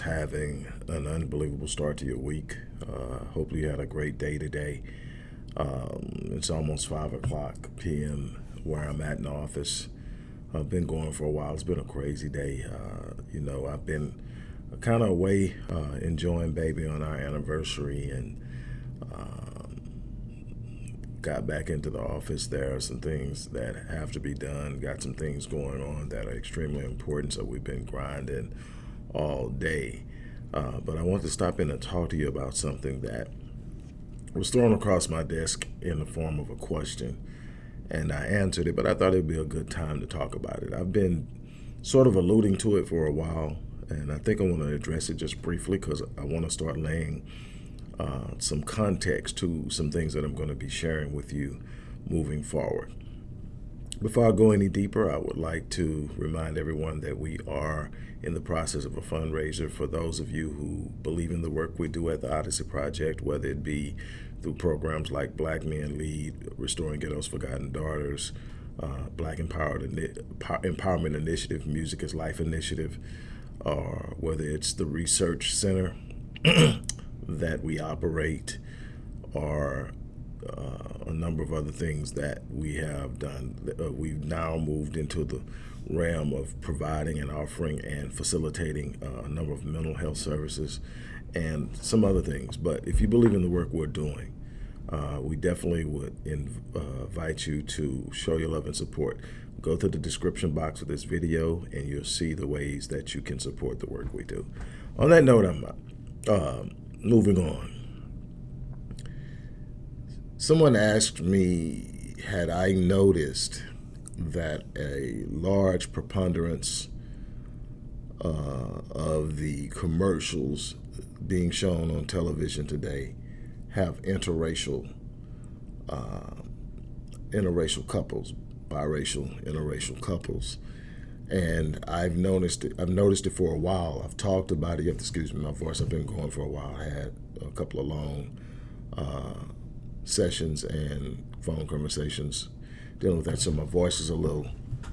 having an unbelievable start to your week. Uh, hopefully, you had a great day today. Um, it's almost 5 o'clock p.m. where I'm at in the office. I've been going for a while. It's been a crazy day. Uh, you know, I've been kind of away uh, enjoying baby on our anniversary and um, got back into the office. There are some things that have to be done. Got some things going on that are extremely important. So we've been grinding all day. Uh, but I want to stop in and talk to you about something that was thrown across my desk in the form of a question. And I answered it, but I thought it'd be a good time to talk about it. I've been sort of alluding to it for a while, and I think I want to address it just briefly because I want to start laying uh, some context to some things that I'm going to be sharing with you moving forward. Before I go any deeper, I would like to remind everyone that we are in the process of a fundraiser for those of you who believe in the work we do at the Odyssey Project, whether it be through programs like Black Men Lead, Restoring Ghetto's Forgotten Daughters, uh, Black Empowered Empowerment Initiative, Music is Life Initiative, or whether it's the Research Center that we operate, or uh, a number of other things that we have done. Uh, we've now moved into the realm of providing and offering and facilitating uh, a number of mental health services and some other things. But if you believe in the work we're doing, uh, we definitely would uh, invite you to show your love and support. Go to the description box of this video and you'll see the ways that you can support the work we do. On that note, I'm uh, moving on. Someone asked me, had I noticed that a large preponderance uh, of the commercials being shown on television today have interracial uh, interracial couples, biracial, interracial couples. And I've noticed it, I've noticed it for a while. I've talked about it. You have to excuse me, my voice. I've been going for a while. I had a couple of long uh, sessions and phone conversations dealing with that. So my voice is a little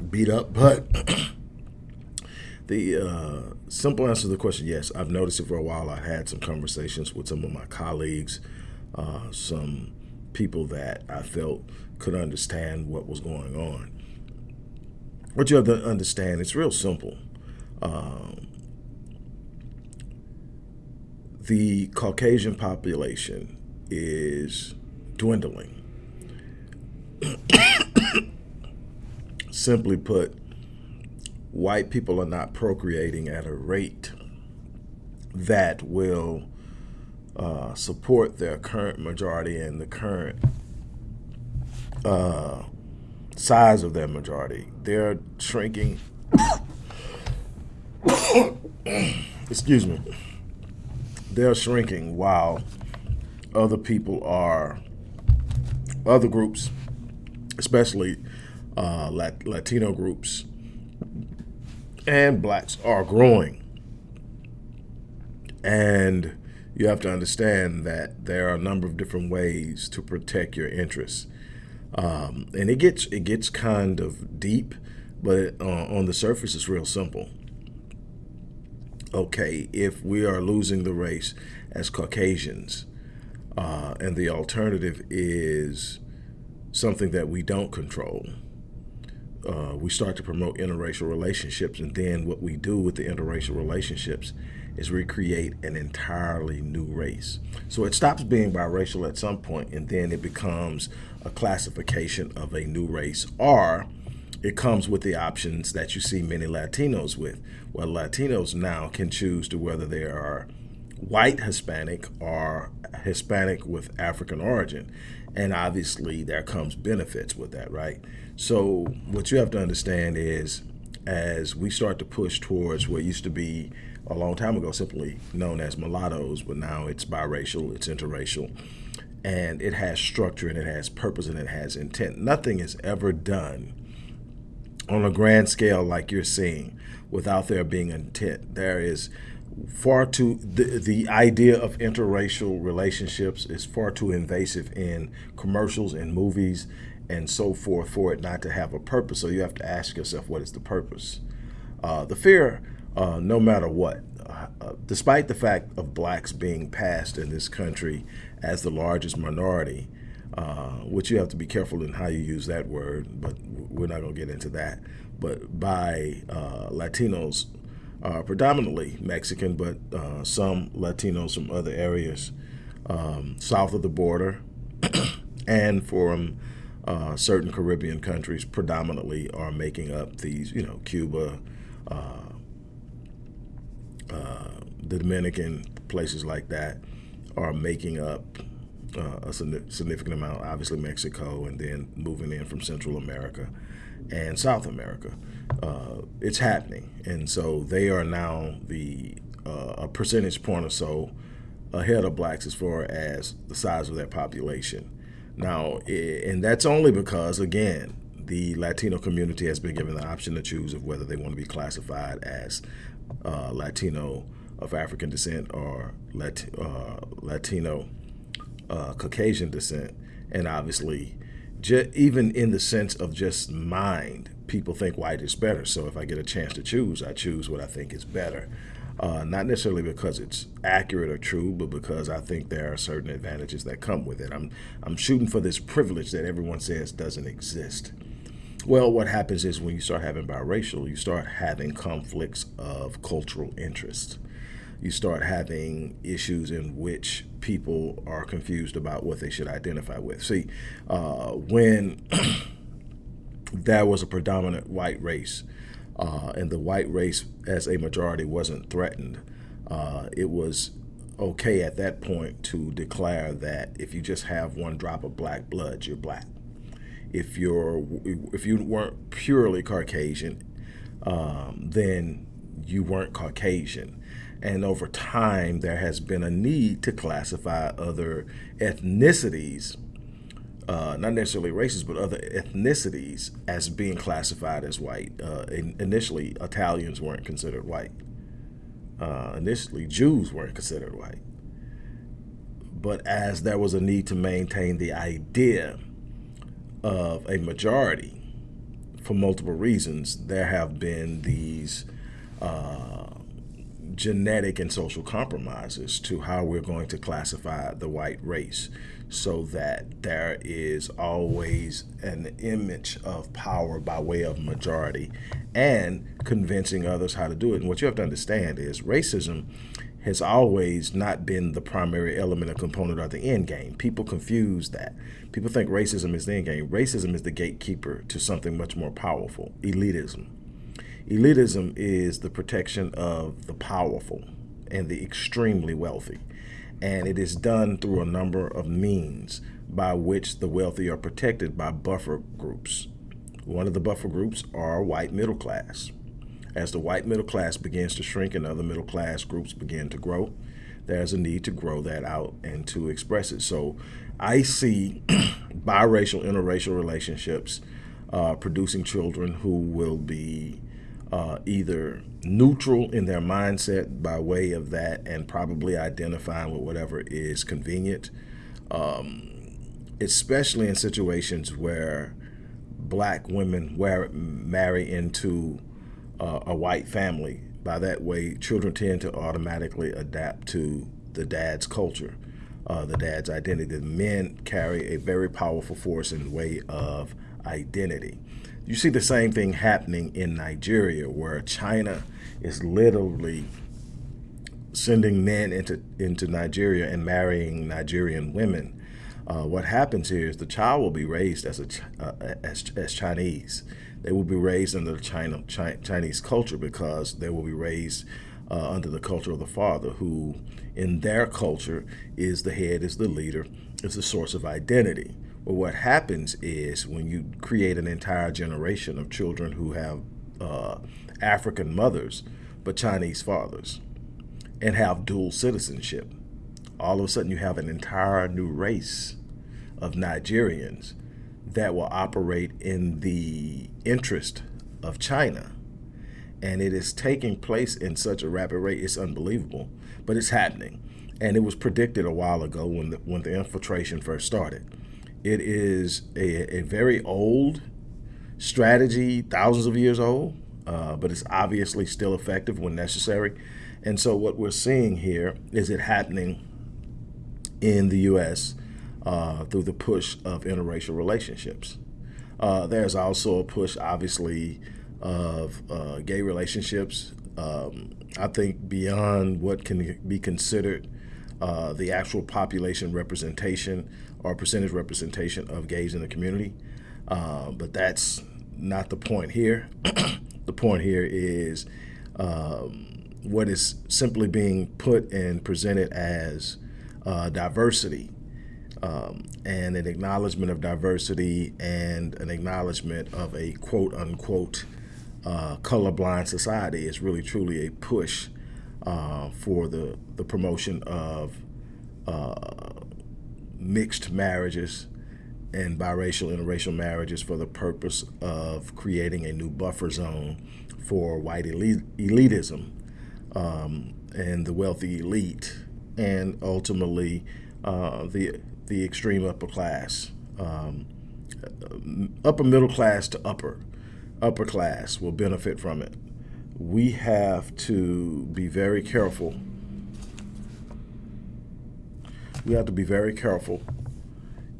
beat up, but the uh, simple answer to the question, yes, I've noticed it for a while. I had some conversations with some of my colleagues, uh, some people that I felt could understand what was going on. What you have to understand, it's real simple. Um, the Caucasian population is dwindling. Simply put, white people are not procreating at a rate that will uh, support their current majority and the current uh, size of their majority. They're shrinking. Excuse me. They're shrinking while other people are other groups, especially uh, Lat Latino groups and blacks are growing. And you have to understand that there are a number of different ways to protect your interests. Um, and it gets it gets kind of deep, but uh, on the surface, it's real simple. Okay, if we are losing the race as Caucasians, uh, and the alternative is something that we don't control. Uh, we start to promote interracial relationships, and then what we do with the interracial relationships is recreate an entirely new race. So it stops being biracial at some point, and then it becomes a classification of a new race, or it comes with the options that you see many Latinos with, where Latinos now can choose to whether they are white Hispanic or Hispanic with African origin. And obviously there comes benefits with that, right? So what you have to understand is as we start to push towards what used to be a long time ago simply known as mulattoes, but now it's biracial, it's interracial, and it has structure and it has purpose and it has intent. Nothing is ever done on a grand scale like you're seeing without there being intent. There is far too the, the idea of interracial relationships is far too invasive in commercials and movies and so forth for it not to have a purpose so you have to ask yourself what is the purpose uh, the fear uh, no matter what. Uh, despite the fact of blacks being passed in this country as the largest minority, uh, which you have to be careful in how you use that word, but we're not going to get into that. But by uh, Latinos, uh, predominantly Mexican, but uh, some Latinos from other areas um, south of the border and from uh, certain Caribbean countries predominantly are making up these, you know, Cuba, uh, uh, the Dominican, places like that are making up uh, a significant amount, obviously Mexico, and then moving in from Central America and South America. Uh, it's happening. And so they are now the uh, a percentage point or so ahead of blacks as far as the size of their population. Now, and that's only because, again, the Latino community has been given the option to choose of whether they want to be classified as uh, Latino of African descent or Lat uh, Latino uh, Caucasian descent. And obviously, even in the sense of just mind, people think white is better. So if I get a chance to choose, I choose what I think is better. Uh, not necessarily because it's accurate or true, but because I think there are certain advantages that come with it. I'm, I'm shooting for this privilege that everyone says doesn't exist. Well, what happens is when you start having biracial, you start having conflicts of cultural interest. You start having issues in which people are confused about what they should identify with. See, uh, when there was a predominant white race, uh, and the white race as a majority wasn't threatened, uh, it was okay at that point to declare that if you just have one drop of black blood, you're black. If you're if you weren't purely Caucasian, um, then you weren't Caucasian. And over time, there has been a need to classify other ethnicities uh, not necessarily races, but other ethnicities as being classified as white. Uh, in, initially, Italians weren't considered white. Uh, initially, Jews weren't considered white. But as there was a need to maintain the idea of a majority for multiple reasons, there have been these uh, genetic and social compromises to how we're going to classify the white race so that there is always an image of power by way of majority and convincing others how to do it. And what you have to understand is racism has always not been the primary element or component of the end game. People confuse that. People think racism is the end game. Racism is the gatekeeper to something much more powerful, elitism. Elitism is the protection of the powerful and the extremely wealthy and it is done through a number of means by which the wealthy are protected by buffer groups. One of the buffer groups are white middle class. As the white middle class begins to shrink and other middle class groups begin to grow, there's a need to grow that out and to express it. So I see biracial, interracial relationships uh, producing children who will be uh, either neutral in their mindset by way of that and probably identifying with whatever is convenient, um, especially in situations where black women wear, marry into uh, a white family. By that way, children tend to automatically adapt to the dad's culture, uh, the dad's identity. The men carry a very powerful force in the way of identity. You see the same thing happening in Nigeria, where China is literally sending men into into Nigeria and marrying Nigerian women. Uh, what happens here is the child will be raised as a uh, as, as Chinese. They will be raised under the China, Chi Chinese culture because they will be raised uh, under the culture of the father, who in their culture is the head, is the leader, is the source of identity. But what happens is when you create an entire generation of children who have uh, African mothers but Chinese fathers and have dual citizenship, all of a sudden you have an entire new race of Nigerians that will operate in the interest of China. And it is taking place in such a rapid rate, it's unbelievable, but it's happening. And it was predicted a while ago when the, when the infiltration first started. It is a, a very old strategy, thousands of years old, uh, but it's obviously still effective when necessary. And so what we're seeing here is it happening in the U.S. Uh, through the push of interracial relationships. Uh, there's also a push, obviously, of uh, gay relationships. Um, I think beyond what can be considered uh, the actual population representation or percentage representation of gays in the community. Uh, but that's not the point here. the point here is um, what is simply being put and presented as uh, diversity um, and an acknowledgement of diversity and an acknowledgement of a quote unquote uh, colorblind society is really truly a push uh, for the, the promotion of uh, mixed marriages and biracial interracial marriages for the purpose of creating a new buffer zone for white elitism um, and the wealthy elite and ultimately uh, the the extreme upper class um, upper middle class to upper upper class will benefit from it we have to be very careful we have to be very careful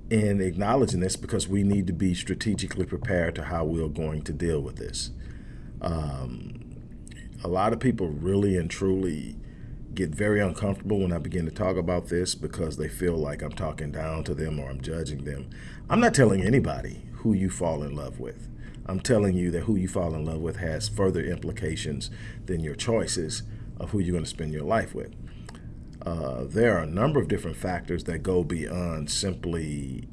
in acknowledging this because we need to be strategically prepared to how we're going to deal with this. Um, a lot of people really and truly get very uncomfortable when I begin to talk about this because they feel like I'm talking down to them or I'm judging them. I'm not telling anybody who you fall in love with. I'm telling you that who you fall in love with has further implications than your choices of who you're going to spend your life with. Uh, there are a number of different factors that go beyond simply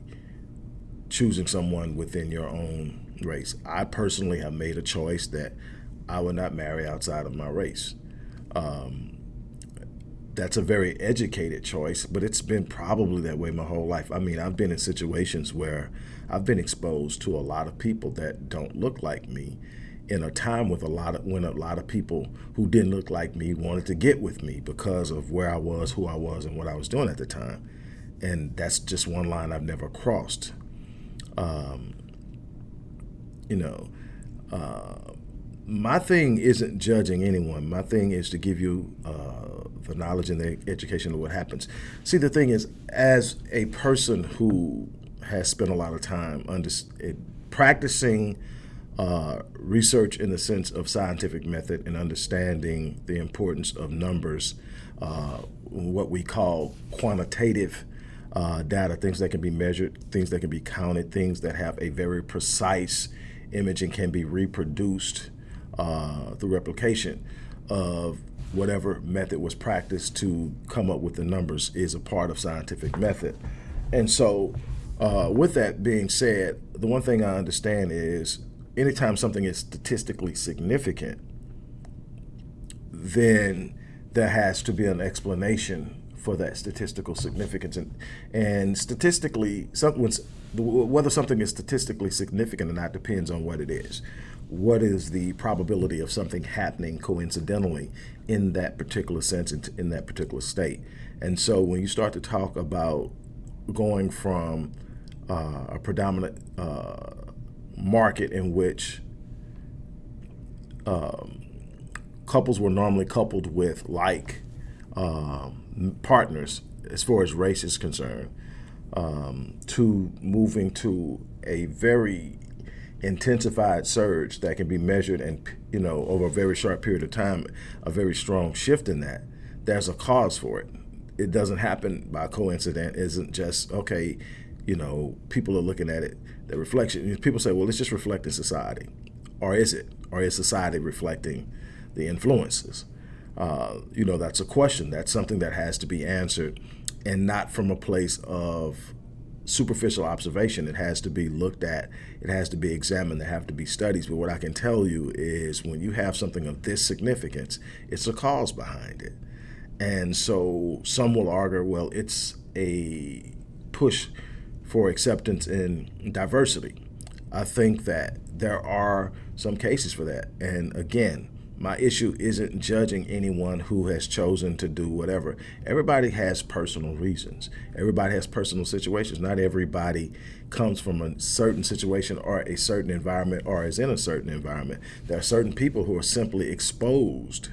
choosing someone within your own race. I personally have made a choice that I would not marry outside of my race. Um, that's a very educated choice, but it's been probably that way my whole life. I mean, I've been in situations where I've been exposed to a lot of people that don't look like me in a time with a lot of when a lot of people who didn't look like me wanted to get with me because of where I was, who I was, and what I was doing at the time. And that's just one line I've never crossed. Um, you know, uh, my thing isn't judging anyone. My thing is to give you uh, the knowledge and the education of what happens. See, the thing is, as a person who has spent a lot of time under, practicing uh, research in the sense of scientific method and understanding the importance of numbers, uh, what we call quantitative uh, data, things that can be measured, things that can be counted, things that have a very precise image and can be reproduced uh, through replication of whatever method was practiced to come up with the numbers is a part of scientific method. And so uh, with that being said, the one thing I understand is anytime something is statistically significant, then there has to be an explanation for that statistical significance. And, and statistically, whether something is statistically significant or not depends on what it is. What is the probability of something happening coincidentally in that particular sense, in that particular state? And so when you start to talk about going from uh, a predominant uh, market in which um, couples were normally coupled with like um, partners as far as race is concerned um, to moving to a very intensified surge that can be measured and you know over a very short period of time a very strong shift in that there's a cause for it it doesn't happen by coincidence isn't just okay you know people are looking at it the reflection, people say, well, it's just reflecting society. Or is it? Or is society reflecting the influences? Uh, you know, that's a question. That's something that has to be answered and not from a place of superficial observation. It has to be looked at. It has to be examined. There have to be studies. But what I can tell you is when you have something of this significance, it's a cause behind it. And so some will argue, well, it's a push for acceptance in diversity. I think that there are some cases for that. And again, My issue isn't judging anyone who has chosen to do whatever. Everybody has personal reasons. Everybody has personal situations. Not everybody comes from a certain situation or a certain environment or is in a certain environment. There are certain people who are simply exposed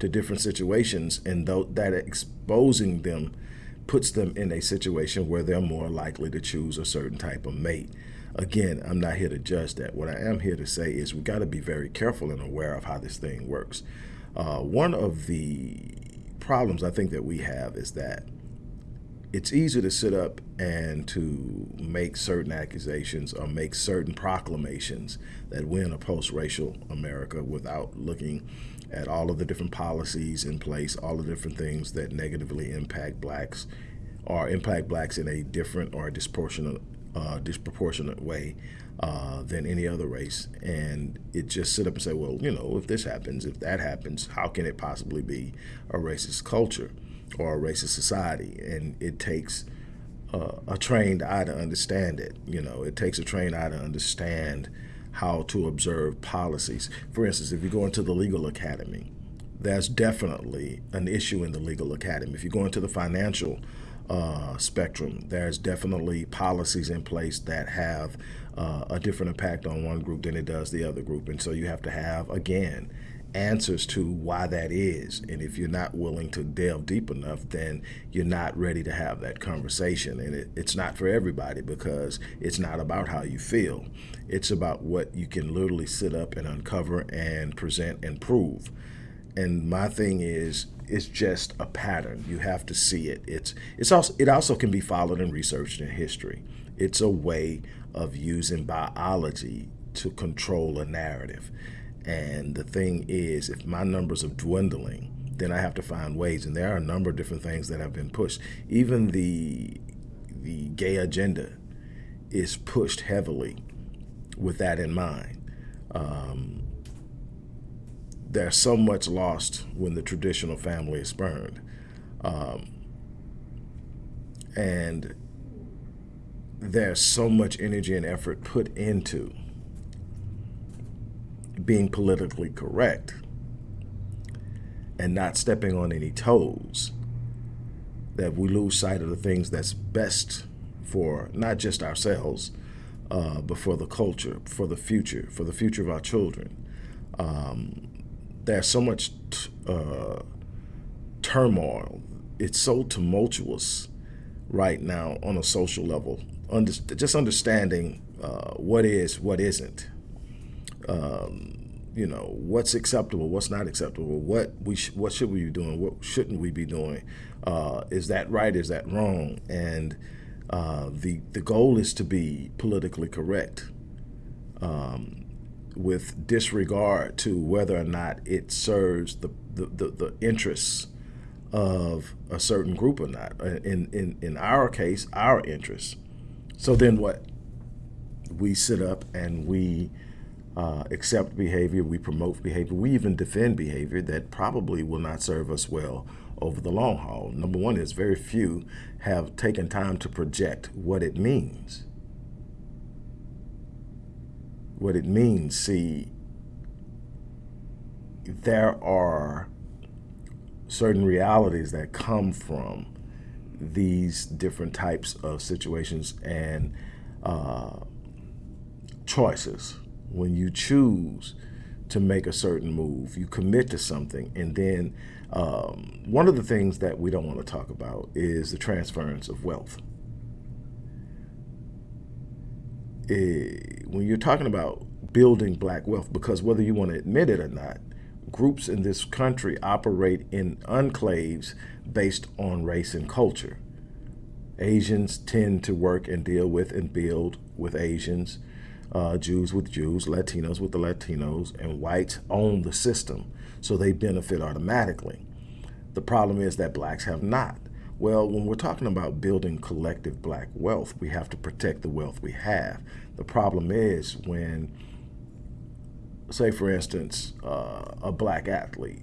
to different situations and that exposing them puts them in a situation where they're more likely to choose a certain type of mate. Again, I'm not here to judge that. What I am here to say is we got to be very careful and aware of how this thing works. Uh, one of the problems I think that we have is that it's easy to sit up and to make certain accusations or make certain proclamations that we're in a post-racial America without looking at all of the different policies in place, all the different things that negatively impact blacks or impact blacks in a different or disproportionate uh, disproportionate way uh, than any other race. And it just sit up and say, well, you know, if this happens, if that happens, how can it possibly be a racist culture or a racist society? And it takes uh, a trained eye to understand it. You know, it takes a trained eye to understand how to observe policies. For instance, if you go into the legal academy, there's definitely an issue in the legal academy. If you go into the financial uh, spectrum. There's definitely policies in place that have uh, a different impact on one group than it does the other group. And so you have to have, again, answers to why that is. And if you're not willing to delve deep enough, then you're not ready to have that conversation. And it, it's not for everybody because it's not about how you feel. It's about what you can literally sit up and uncover and present and prove. And my thing is, it's just a pattern. You have to see it. It's it's also it also can be followed and researched in history. It's a way of using biology to control a narrative. And the thing is, if my numbers are dwindling, then I have to find ways. And there are a number of different things that have been pushed. Even the the gay agenda is pushed heavily with that in mind. Um, there's so much lost when the traditional family is burned. Um, and there's so much energy and effort put into being politically correct and not stepping on any toes that we lose sight of the things that's best for not just ourselves, uh, but for the culture, for the future, for the future of our children. Um, there's so much uh, turmoil. It's so tumultuous right now on a social level. Under, just understanding uh, what is, what isn't. Um, you know, what's acceptable, what's not acceptable, what we sh what should we be doing, what shouldn't we be doing? Uh, is that right? Is that wrong? And uh, the the goal is to be politically correct. Um, with disregard to whether or not it serves the, the, the, the, interests of a certain group or not. Uh, in, in, in our case, our interests. So then what? We sit up and we uh, accept behavior, we promote behavior, we even defend behavior that probably will not serve us well over the long haul. Number one is very few have taken time to project what it means what it means. See, there are certain realities that come from these different types of situations and uh, choices. When you choose to make a certain move, you commit to something, and then um, one of the things that we don't want to talk about is the transference of wealth. Uh, when you're talking about building black wealth, because whether you want to admit it or not, groups in this country operate in enclaves based on race and culture. Asians tend to work and deal with and build with Asians, uh, Jews with Jews, Latinos with the Latinos, and whites own the system, so they benefit automatically. The problem is that blacks have not. Well, when we're talking about building collective black wealth, we have to protect the wealth we have. The problem is when, say for instance, uh, a black athlete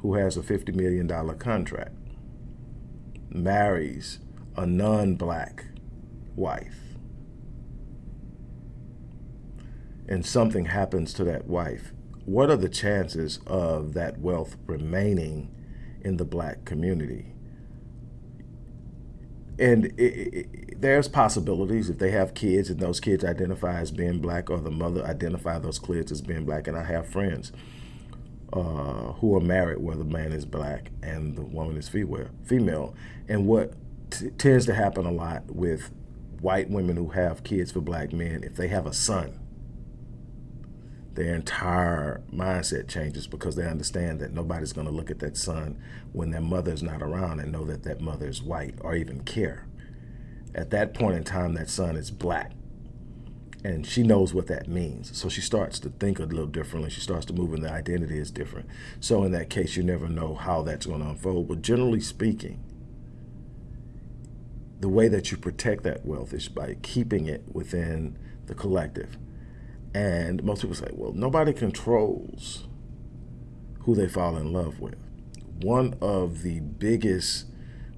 who has a $50 million contract marries a non-black wife and something happens to that wife what are the chances of that wealth remaining in the black community? And it, it, there's possibilities if they have kids and those kids identify as being black or the mother identify those kids as being black. And I have friends uh, who are married where the man is black and the woman is female. Female, and what tends to happen a lot with white women who have kids for black men, if they have a son, their entire mindset changes because they understand that nobody's going to look at that son when their mother's not around and know that that mother is white or even care. At that point in time, that son is black. And she knows what that means. So she starts to think a little differently. She starts to move and the identity is different. So in that case, you never know how that's going to unfold. But generally speaking, the way that you protect that wealth is by keeping it within the collective. And most people say, well, nobody controls who they fall in love with. One of the biggest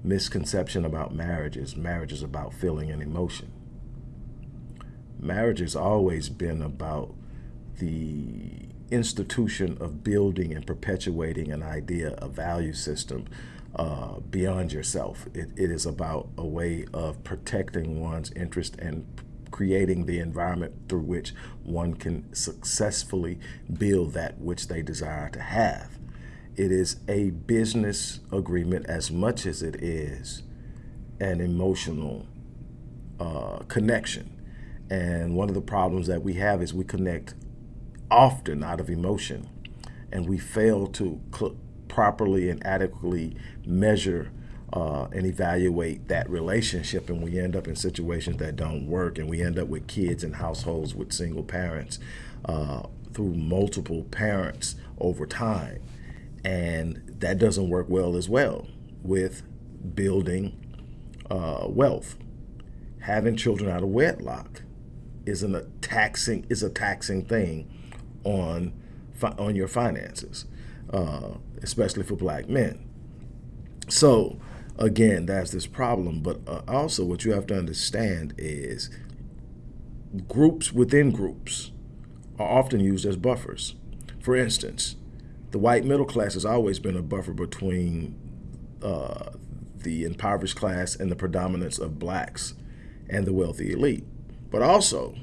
misconception about marriage is marriage is about feeling and emotion. Marriage has always been about the institution of building and perpetuating an idea, a value system uh, beyond yourself. It, it is about a way of protecting one's interest and creating the environment through which one can successfully build that which they desire to have. It is a business agreement as much as it is an emotional uh, connection. And one of the problems that we have is we connect often out of emotion and we fail to properly and adequately measure uh, and evaluate that relationship and we end up in situations that don't work and we end up with kids and households with single parents uh, through multiple parents over time. And that doesn't work well as well with building uh, wealth. Having children out of wedlock isn't a taxing is a taxing thing on on your finances uh, especially for black men. So again, that's this problem. But uh, also what you have to understand is groups within groups are often used as buffers. For instance, the white middle class has always been a buffer between uh, the impoverished class and the predominance of blacks and the wealthy elite. But also,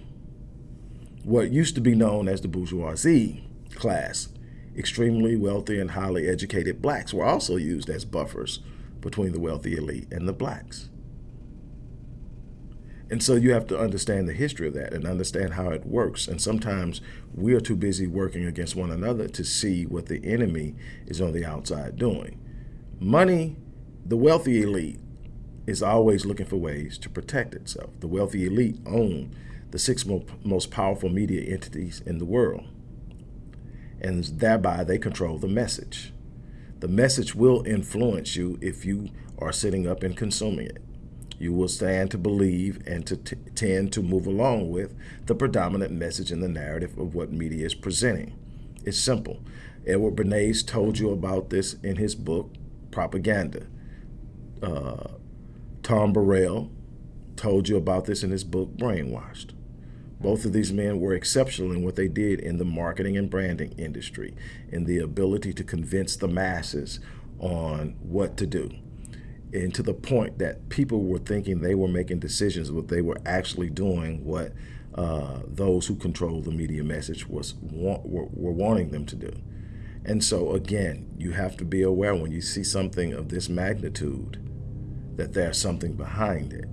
what used to be known as the bourgeoisie class, extremely wealthy and highly educated blacks were also used as buffers between the wealthy elite and the blacks. And so you have to understand the history of that and understand how it works. And sometimes we are too busy working against one another to see what the enemy is on the outside doing. Money, the wealthy elite is always looking for ways to protect itself. The wealthy elite own the six most powerful media entities in the world. And thereby they control the message. The message will influence you if you are sitting up and consuming it. You will stand to believe and to tend to move along with the predominant message in the narrative of what media is presenting. It's simple. Edward Bernays told you about this in his book, Propaganda. Uh, Tom Burrell told you about this in his book, Brainwashed. Both of these men were exceptional in what they did in the marketing and branding industry, in the ability to convince the masses on what to do. And to the point that people were thinking they were making decisions, but they were actually doing what uh, those who control the media message was were, were wanting them to do. And so again, you have to be aware when you see something of this magnitude that there's something behind it.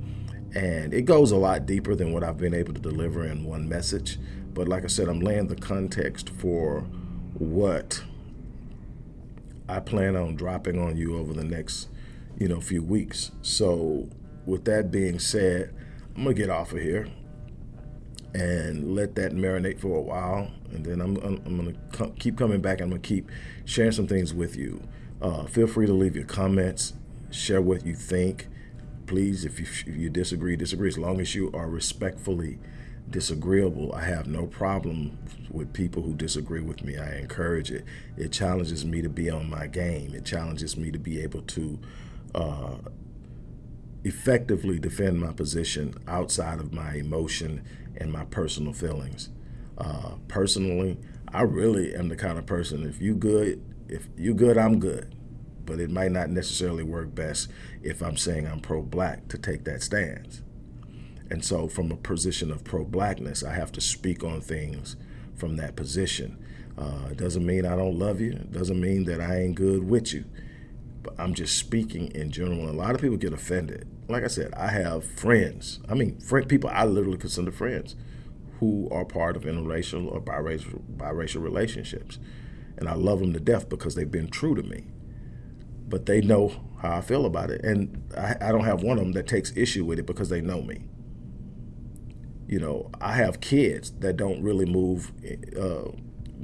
And it goes a lot deeper than what I've been able to deliver in one message. But like I said, I'm laying the context for what I plan on dropping on you over the next, you know, few weeks. So with that being said, I'm gonna get off of here and let that marinate for a while. And then I'm, I'm, I'm gonna keep coming back. I'm gonna keep sharing some things with you. Uh, feel free to leave your comments, share what you think please, if you, if you disagree, disagree. As long as you are respectfully disagreeable, I have no problem with people who disagree with me. I encourage it. It challenges me to be on my game. It challenges me to be able to uh, effectively defend my position outside of my emotion and my personal feelings. Uh, personally, I really am the kind of person, if you good, if you good, I'm good. But it might not necessarily work best if I'm saying I'm pro-black to take that stance. And so from a position of pro-blackness, I have to speak on things from that position. Uh, doesn't mean I don't love you. It doesn't mean that I ain't good with you. But I'm just speaking in general. A lot of people get offended. Like I said, I have friends. I mean, friend, people I literally consider friends who are part of interracial or biracial, biracial relationships. And I love them to death because they've been true to me. But they know how I feel about it. And I, I don't have one of them that takes issue with it because they know me you know, I have kids that don't really move uh,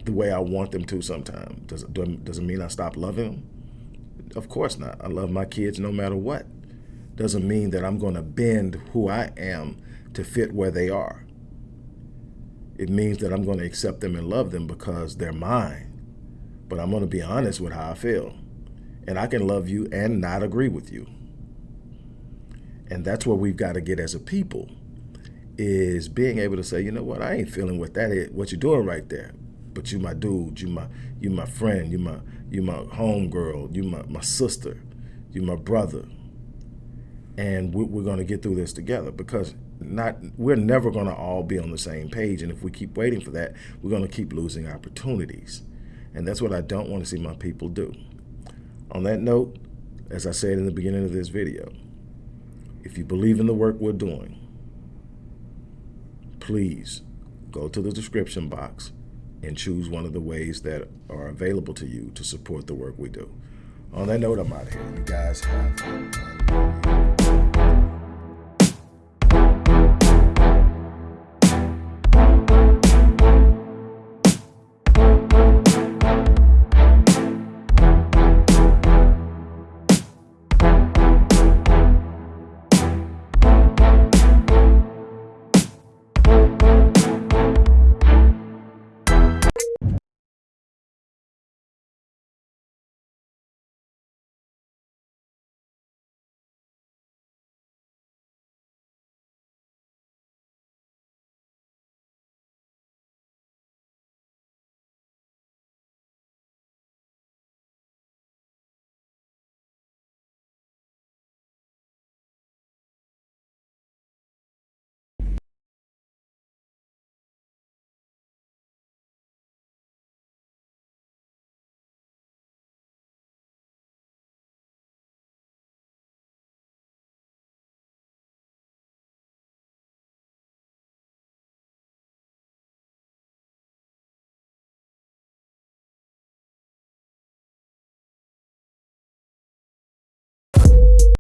the way I want them to sometimes. Does, does it mean I stop loving them? Of course not. I love my kids no matter what. Doesn't mean that I'm going to bend who I am to fit where they are. It means that I'm going to accept them and love them because they're mine. But I'm going to be honest with how I feel. And I can love you and not agree with you. And that's where we've got to get as a people is being able to say, you know what, I ain't feeling what that is, what you're doing right there. But you my dude, you my you my friend, you my you my homegirl, you my, my sister, you my brother. And we, we're gonna get through this together because not we're never gonna all be on the same page. And if we keep waiting for that, we're gonna keep losing opportunities. And that's what I don't want to see my people do. On that note, as I said in the beginning of this video, if you believe in the work we're doing, please go to the description box and choose one of the ways that are available to you to support the work we do. On that note, I'm out of here. You guys have